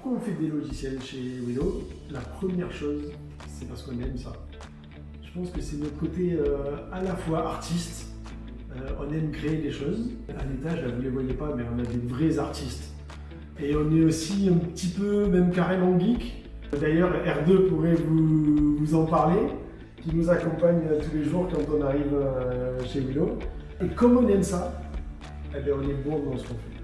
pourquoi on fait des logiciels chez Willow La première chose, c'est parce qu'on aime ça. Je pense que c'est notre côté euh, à la fois artiste, euh, on aime créer des choses. À l'étage, vous ne les voyez pas, mais on a des vrais artistes. Et on est aussi un petit peu, même carrément geek. D'ailleurs, R2 pourrait vous, en parler, qui nous accompagne tous les jours quand on arrive euh, chez Willow. Et comme on aime ça, eh bien, on est bon dans ce qu'on fait.